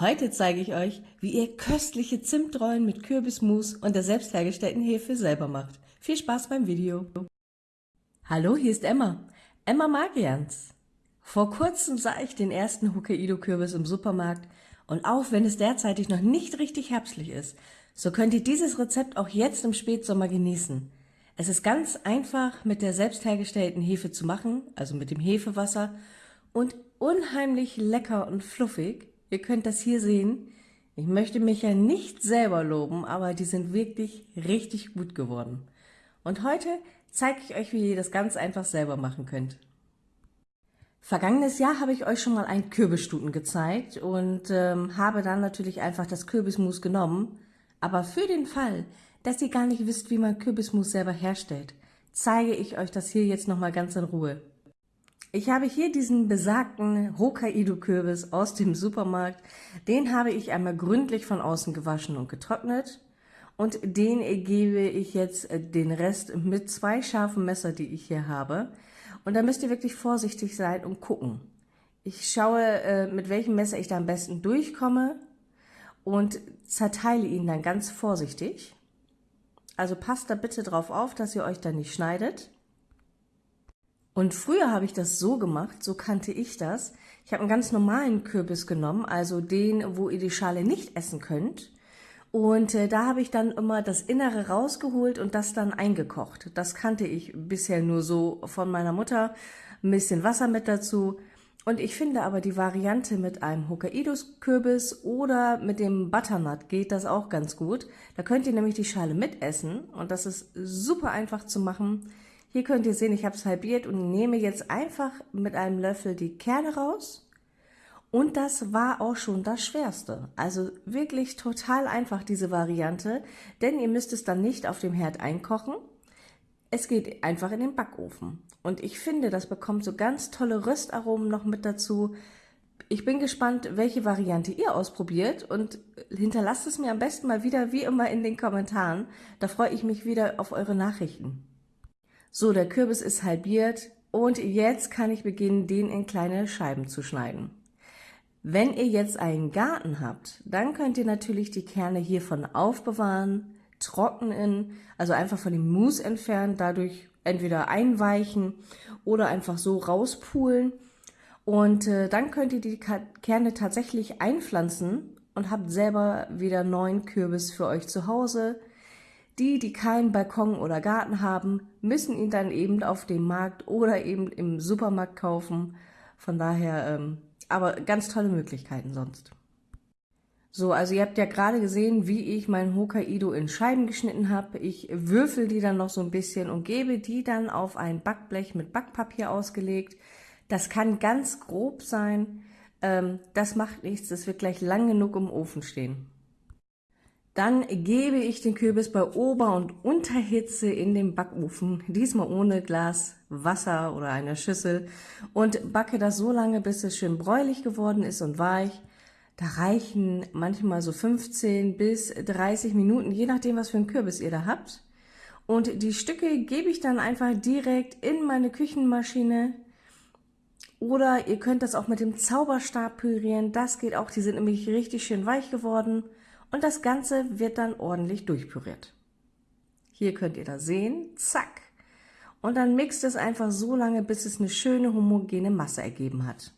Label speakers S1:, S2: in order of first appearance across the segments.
S1: Heute zeige ich euch, wie ihr köstliche Zimtrollen mit Kürbismus und der selbst hergestellten Hefe selber macht. Viel Spaß beim Video! Hallo, hier ist Emma. Emma Magians. Vor kurzem sah ich den ersten Hokkaido-Kürbis im Supermarkt und auch wenn es derzeitig noch nicht richtig herbstlich ist, so könnt ihr dieses Rezept auch jetzt im Spätsommer genießen. Es ist ganz einfach mit der selbst hergestellten Hefe zu machen, also mit dem Hefewasser und unheimlich lecker und fluffig Ihr könnt das hier sehen. Ich möchte mich ja nicht selber loben, aber die sind wirklich richtig gut geworden. Und heute zeige ich euch, wie ihr das ganz einfach selber machen könnt. Vergangenes Jahr habe ich euch schon mal einen Kürbisstuten gezeigt und ähm, habe dann natürlich einfach das Kürbismus genommen. Aber für den Fall, dass ihr gar nicht wisst, wie man Kürbismus selber herstellt, zeige ich euch das hier jetzt nochmal ganz in Ruhe. Ich habe hier diesen besagten Hokkaido-Kürbis aus dem Supermarkt. Den habe ich einmal gründlich von außen gewaschen und getrocknet. Und den gebe ich jetzt äh, den Rest mit zwei scharfen Messer, die ich hier habe. Und da müsst ihr wirklich vorsichtig sein und gucken. Ich schaue, äh, mit welchem Messer ich da am besten durchkomme und zerteile ihn dann ganz vorsichtig. Also passt da bitte drauf auf, dass ihr euch da nicht schneidet. Und früher habe ich das so gemacht, so kannte ich das. Ich habe einen ganz normalen Kürbis genommen, also den, wo ihr die Schale nicht essen könnt. Und äh, da habe ich dann immer das Innere rausgeholt und das dann eingekocht. Das kannte ich bisher nur so von meiner Mutter. Ein bisschen Wasser mit dazu. Und ich finde aber die Variante mit einem Hokkaido-Kürbis oder mit dem Butternut geht das auch ganz gut. Da könnt ihr nämlich die Schale mitessen und das ist super einfach zu machen. Hier könnt ihr sehen, ich habe es halbiert und nehme jetzt einfach mit einem Löffel die Kerne raus. Und das war auch schon das Schwerste. Also wirklich total einfach diese Variante, denn ihr müsst es dann nicht auf dem Herd einkochen. Es geht einfach in den Backofen. Und ich finde, das bekommt so ganz tolle Röstaromen noch mit dazu. Ich bin gespannt, welche Variante ihr ausprobiert und hinterlasst es mir am besten mal wieder wie immer in den Kommentaren. Da freue ich mich wieder auf eure Nachrichten. So, der Kürbis ist halbiert und jetzt kann ich beginnen, den in kleine Scheiben zu schneiden. Wenn ihr jetzt einen Garten habt, dann könnt ihr natürlich die Kerne hiervon aufbewahren, trocknen, also einfach von dem Mus entfernen, dadurch entweder einweichen oder einfach so rauspulen. Und äh, dann könnt ihr die Kerne tatsächlich einpflanzen und habt selber wieder neuen Kürbis für euch zu Hause. Die, die keinen Balkon oder Garten haben, müssen ihn dann eben auf dem Markt oder eben im Supermarkt kaufen. Von daher, ähm, aber ganz tolle Möglichkeiten sonst. So, also ihr habt ja gerade gesehen, wie ich mein Hokkaido in Scheiben geschnitten habe. Ich würfel die dann noch so ein bisschen und gebe die dann auf ein Backblech mit Backpapier ausgelegt. Das kann ganz grob sein. Ähm, das macht nichts, das wird gleich lang genug im Ofen stehen. Dann gebe ich den Kürbis bei Ober- und Unterhitze in den Backofen, diesmal ohne Glas Wasser oder einer Schüssel und backe das so lange, bis es schön bräulich geworden ist und weich. Da reichen manchmal so 15 bis 30 Minuten, je nachdem, was für einen Kürbis ihr da habt. Und die Stücke gebe ich dann einfach direkt in meine Küchenmaschine. Oder ihr könnt das auch mit dem Zauberstab pürieren. Das geht auch, die sind nämlich richtig schön weich geworden und das Ganze wird dann ordentlich durchpüriert. Hier könnt ihr das sehen, zack. Und dann mixt es einfach so lange, bis es eine schöne homogene Masse ergeben hat.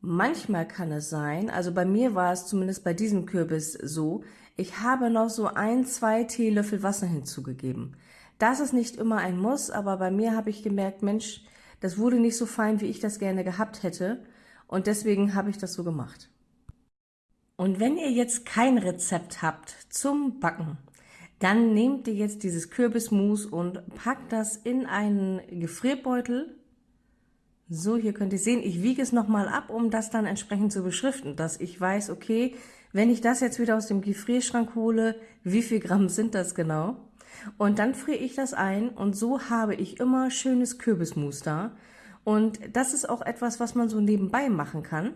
S1: Manchmal kann es sein, also bei mir war es zumindest bei diesem Kürbis so, ich habe noch so ein, zwei Teelöffel Wasser hinzugegeben. Das ist nicht immer ein Muss, aber bei mir habe ich gemerkt, Mensch, das wurde nicht so fein, wie ich das gerne gehabt hätte. Und deswegen habe ich das so gemacht. Und wenn ihr jetzt kein Rezept habt zum Backen, dann nehmt ihr jetzt dieses Kürbismus und packt das in einen Gefrierbeutel. So, hier könnt ihr sehen, ich wiege es nochmal ab, um das dann entsprechend zu beschriften, dass ich weiß, okay, wenn ich das jetzt wieder aus dem Gefrierschrank hole, wie viel Gramm sind das genau? Und dann friere ich das ein und so habe ich immer schönes Kürbismus da. Und das ist auch etwas, was man so nebenbei machen kann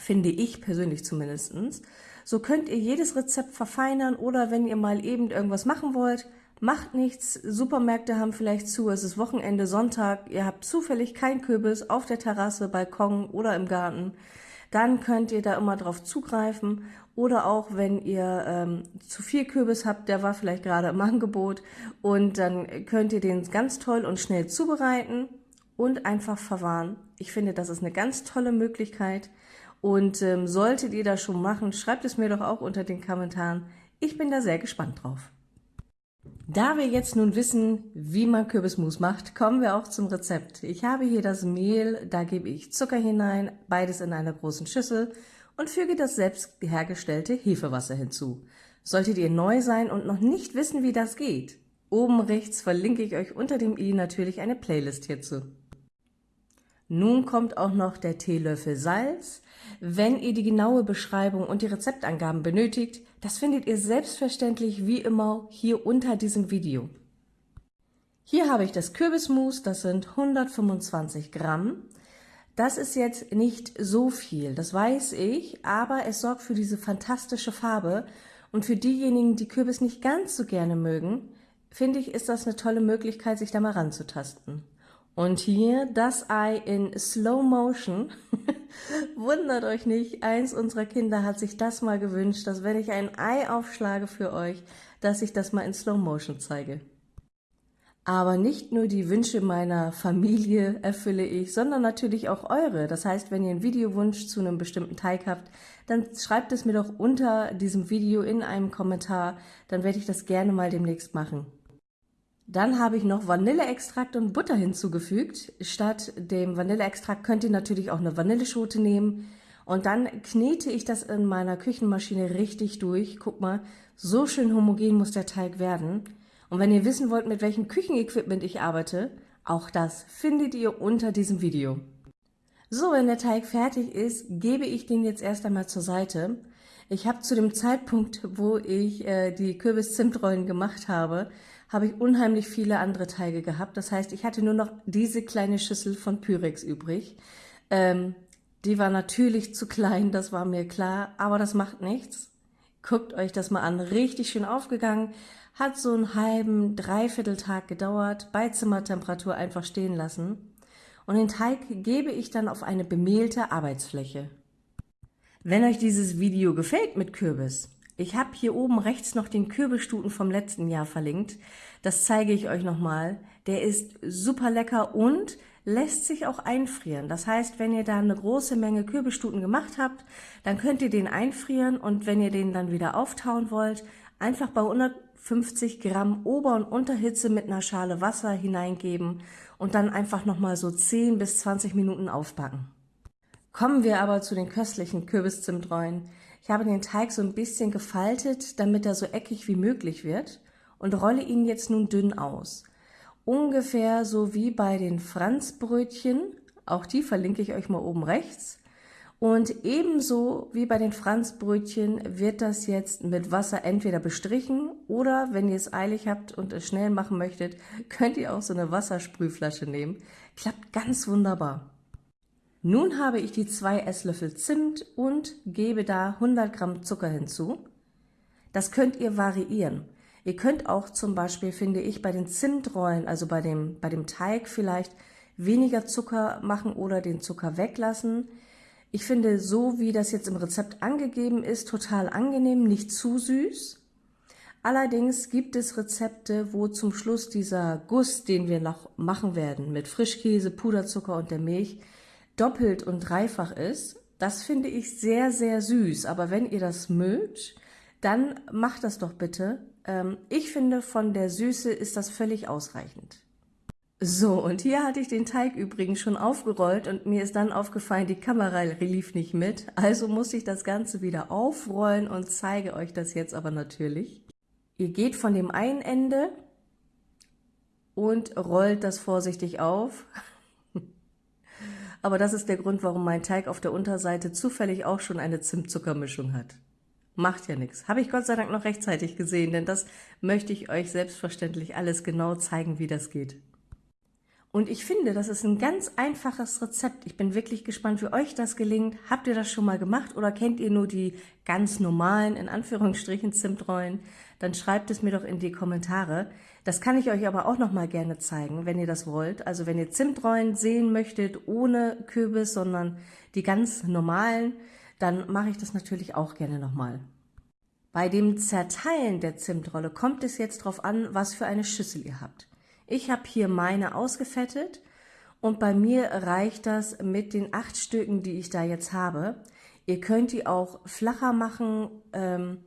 S1: finde ich persönlich zumindestens. So könnt ihr jedes Rezept verfeinern oder wenn ihr mal eben irgendwas machen wollt, macht nichts. Supermärkte haben vielleicht zu, es ist Wochenende, Sonntag, ihr habt zufällig kein Kürbis auf der Terrasse, Balkon oder im Garten. dann könnt ihr da immer drauf zugreifen. Oder auch, wenn ihr ähm, zu viel Kürbis habt, der war vielleicht gerade im Angebot, und dann könnt ihr den ganz toll und schnell zubereiten und einfach verwahren. Ich finde, das ist eine ganz tolle Möglichkeit. Und ähm, solltet ihr das schon machen, schreibt es mir doch auch unter den Kommentaren. Ich bin da sehr gespannt drauf. Da wir jetzt nun wissen, wie man Kürbismus macht, kommen wir auch zum Rezept. Ich habe hier das Mehl, da gebe ich Zucker hinein, beides in einer großen Schüssel und füge das selbst hergestellte Hefewasser hinzu. Solltet ihr neu sein und noch nicht wissen, wie das geht, oben rechts verlinke ich euch unter dem i natürlich eine Playlist hierzu. Nun kommt auch noch der Teelöffel Salz. Wenn ihr die genaue Beschreibung und die Rezeptangaben benötigt, das findet ihr selbstverständlich wie immer hier unter diesem Video. Hier habe ich das Kürbismus, das sind 125 Gramm. Das ist jetzt nicht so viel, das weiß ich, aber es sorgt für diese fantastische Farbe und für diejenigen, die Kürbis nicht ganz so gerne mögen, finde ich, ist das eine tolle Möglichkeit, sich da mal ranzutasten. Und hier das Ei in Slow Motion. Wundert euch nicht, eins unserer Kinder hat sich das mal gewünscht, dass wenn ich ein Ei aufschlage für euch, dass ich das mal in Slow Motion zeige. Aber nicht nur die Wünsche meiner Familie erfülle ich, sondern natürlich auch eure. Das heißt, wenn ihr einen Videowunsch zu einem bestimmten Teig habt, dann schreibt es mir doch unter diesem Video in einem Kommentar, dann werde ich das gerne mal demnächst machen. Dann habe ich noch Vanilleextrakt und Butter hinzugefügt. Statt dem Vanilleextrakt könnt ihr natürlich auch eine Vanilleschote nehmen. Und dann knete ich das in meiner Küchenmaschine richtig durch. Guck mal, so schön homogen muss der Teig werden. Und wenn ihr wissen wollt, mit welchem Küchenequipment ich arbeite, auch das findet ihr unter diesem Video. So, wenn der Teig fertig ist, gebe ich den jetzt erst einmal zur Seite. Ich habe zu dem Zeitpunkt, wo ich äh, die Kürbis-Zimtrollen gemacht habe, habe ich unheimlich viele andere Teige gehabt. Das heißt, ich hatte nur noch diese kleine Schüssel von Pyrex übrig. Ähm, die war natürlich zu klein, das war mir klar, aber das macht nichts. Guckt euch das mal an, richtig schön aufgegangen, hat so einen halben, dreiviertel Tag gedauert, bei Zimmertemperatur einfach stehen lassen. Und den Teig gebe ich dann auf eine bemehlte Arbeitsfläche. Wenn euch dieses Video gefällt mit Kürbis, ich habe hier oben rechts noch den Kürbisstuten vom letzten Jahr verlinkt. Das zeige ich euch nochmal. Der ist super lecker und lässt sich auch einfrieren. Das heißt, wenn ihr da eine große Menge Kürbisstuten gemacht habt, dann könnt ihr den einfrieren und wenn ihr den dann wieder auftauen wollt, einfach bei 150 Gramm Ober- und Unterhitze mit einer Schale Wasser hineingeben und dann einfach nochmal so 10 bis 20 Minuten aufbacken. Kommen wir aber zu den köstlichen Kürbiszimtrollen. Ich habe den Teig so ein bisschen gefaltet, damit er so eckig wie möglich wird und rolle ihn jetzt nun dünn aus. Ungefähr so wie bei den Franzbrötchen, auch die verlinke ich euch mal oben rechts. Und ebenso wie bei den Franzbrötchen wird das jetzt mit Wasser entweder bestrichen oder, wenn ihr es eilig habt und es schnell machen möchtet, könnt ihr auch so eine Wassersprühflasche nehmen. Klappt ganz wunderbar. Nun habe ich die zwei Esslöffel Zimt und gebe da 100 Gramm Zucker hinzu. Das könnt ihr variieren. Ihr könnt auch zum Beispiel, finde ich, bei den Zimtrollen, also bei dem, bei dem Teig vielleicht weniger Zucker machen oder den Zucker weglassen. Ich finde, so wie das jetzt im Rezept angegeben ist, total angenehm, nicht zu süß. Allerdings gibt es Rezepte, wo zum Schluss dieser Guss, den wir noch machen werden, mit Frischkäse, Puderzucker und der Milch, doppelt und dreifach ist. Das finde ich sehr, sehr süß. Aber wenn ihr das mögt, dann macht das doch bitte. Ähm, ich finde, von der Süße ist das völlig ausreichend. So, und hier hatte ich den Teig übrigens schon aufgerollt und mir ist dann aufgefallen, die Kamera lief nicht mit. Also muss ich das Ganze wieder aufrollen und zeige euch das jetzt aber natürlich. Ihr geht von dem einen Ende und rollt das vorsichtig auf. Aber das ist der Grund, warum mein Teig auf der Unterseite zufällig auch schon eine Zimtzuckermischung hat. Macht ja nichts. Habe ich Gott sei Dank noch rechtzeitig gesehen, denn das möchte ich euch selbstverständlich alles genau zeigen, wie das geht. Und ich finde, das ist ein ganz einfaches Rezept. Ich bin wirklich gespannt, wie euch das gelingt. Habt ihr das schon mal gemacht oder kennt ihr nur die ganz normalen, in Anführungsstrichen, Zimtrollen? Dann schreibt es mir doch in die Kommentare. Das kann ich euch aber auch noch mal gerne zeigen, wenn ihr das wollt. Also wenn ihr Zimtrollen sehen möchtet, ohne Kürbis, sondern die ganz normalen, dann mache ich das natürlich auch gerne noch mal. Bei dem Zerteilen der Zimtrolle kommt es jetzt darauf an, was für eine Schüssel ihr habt. Ich habe hier meine ausgefettet und bei mir reicht das mit den acht Stücken, die ich da jetzt habe. Ihr könnt die auch flacher machen, ähm,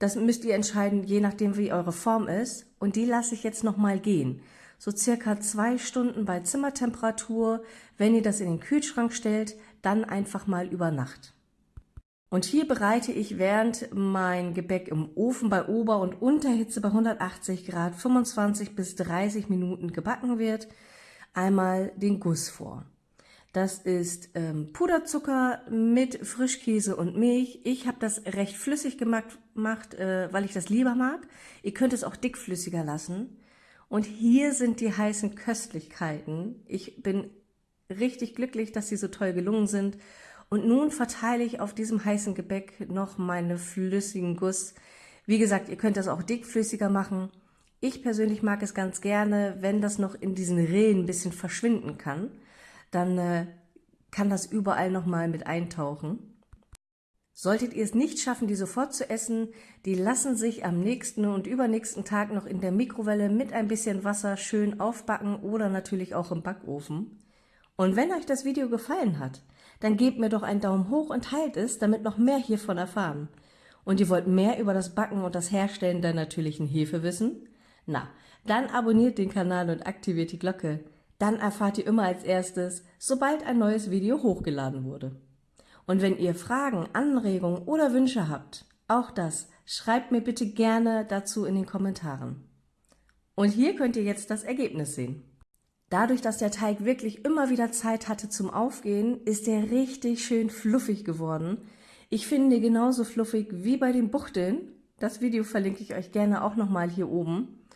S1: das müsst ihr entscheiden, je nachdem wie eure Form ist. Und die lasse ich jetzt nochmal gehen. So circa zwei Stunden bei Zimmertemperatur. Wenn ihr das in den Kühlschrank stellt, dann einfach mal über Nacht. Und hier bereite ich während mein Gebäck im Ofen bei Ober- und Unterhitze bei 180 Grad 25 bis 30 Minuten gebacken wird, einmal den Guss vor. Das ist ähm, Puderzucker mit Frischkäse und Milch. Ich habe das recht flüssig gemacht, gemacht äh, weil ich das lieber mag. Ihr könnt es auch dickflüssiger lassen. Und hier sind die heißen Köstlichkeiten. Ich bin richtig glücklich, dass sie so toll gelungen sind. Und nun verteile ich auf diesem heißen Gebäck noch meine flüssigen Guss. Wie gesagt, ihr könnt das auch dickflüssiger machen. Ich persönlich mag es ganz gerne, wenn das noch in diesen Rillen ein bisschen verschwinden kann. Dann äh, kann das überall nochmal mit eintauchen. Solltet ihr es nicht schaffen, die sofort zu essen, die lassen sich am nächsten und übernächsten Tag noch in der Mikrowelle mit ein bisschen Wasser schön aufbacken oder natürlich auch im Backofen. Und wenn euch das Video gefallen hat, dann gebt mir doch einen Daumen hoch und teilt es, damit noch mehr hiervon erfahren. Und ihr wollt mehr über das Backen und das Herstellen der natürlichen Hefe wissen? Na, dann abonniert den Kanal und aktiviert die Glocke. Dann erfahrt ihr immer als erstes, sobald ein neues Video hochgeladen wurde. Und wenn ihr Fragen, Anregungen oder Wünsche habt, auch das, schreibt mir bitte gerne dazu in den Kommentaren. Und hier könnt ihr jetzt das Ergebnis sehen. Dadurch, dass der Teig wirklich immer wieder Zeit hatte zum Aufgehen, ist er richtig schön fluffig geworden. Ich finde genauso fluffig wie bei den Buchteln. Das Video verlinke ich euch gerne auch nochmal hier oben.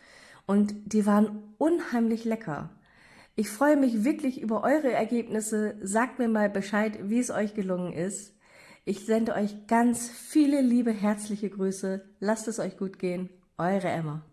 S1: Und die waren unheimlich lecker. Ich freue mich wirklich über eure Ergebnisse. Sagt mir mal Bescheid, wie es euch gelungen ist. Ich sende euch ganz viele liebe, herzliche Grüße. Lasst es euch gut gehen. Eure Emma.